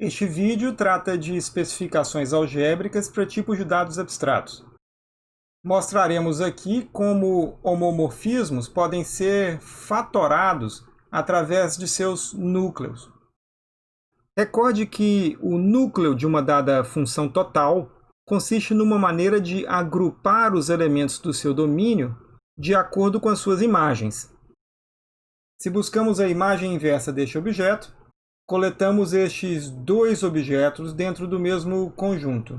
Este vídeo trata de especificações algébricas para tipos de dados abstratos. Mostraremos aqui como homomorfismos podem ser fatorados através de seus núcleos. Recorde que o núcleo de uma dada função total consiste numa maneira de agrupar os elementos do seu domínio de acordo com as suas imagens. Se buscamos a imagem inversa deste objeto, coletamos estes dois objetos dentro do mesmo conjunto.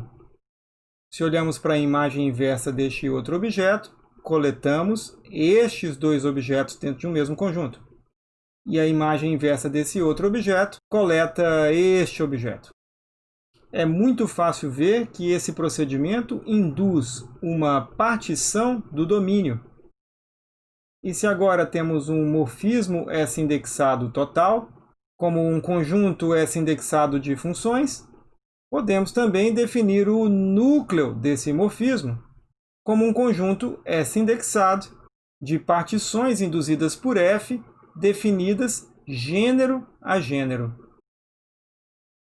Se olhamos para a imagem inversa deste outro objeto, coletamos estes dois objetos dentro de um mesmo conjunto. E a imagem inversa desse outro objeto coleta este objeto. É muito fácil ver que esse procedimento induz uma partição do domínio. E se agora temos um morfismo S indexado total, como um conjunto S indexado de funções, podemos também definir o núcleo desse morfismo como um conjunto S indexado de partições induzidas por F definidas gênero a gênero.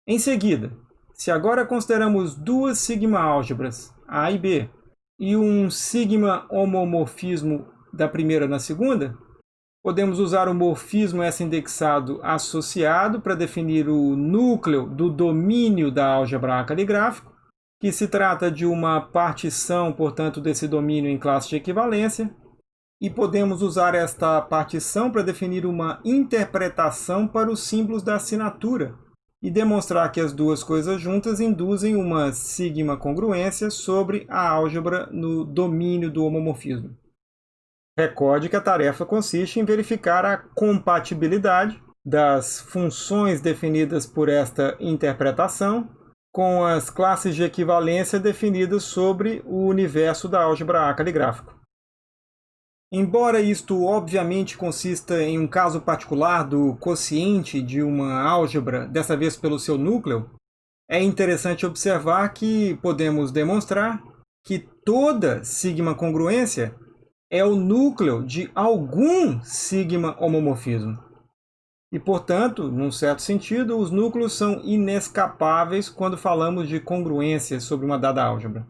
Em seguida, se agora consideramos duas sigma-álgebras, A e B, e um sigma-homomorfismo da primeira na segunda, Podemos usar o morfismo S indexado associado para definir o núcleo do domínio da álgebra A caligráfico, que se trata de uma partição, portanto, desse domínio em classe de equivalência. E podemos usar esta partição para definir uma interpretação para os símbolos da assinatura e demonstrar que as duas coisas juntas induzem uma sigma congruência sobre a álgebra no domínio do homomorfismo. Recorde que a tarefa consiste em verificar a compatibilidade das funções definidas por esta interpretação com as classes de equivalência definidas sobre o universo da álgebra A caligráfico. Embora isto obviamente consista em um caso particular do quociente de uma álgebra, dessa vez pelo seu núcleo, é interessante observar que podemos demonstrar que toda sigma congruência é o núcleo de algum sigma homomorfismo. E, portanto, num certo sentido, os núcleos são inescapáveis quando falamos de congruência sobre uma dada álgebra.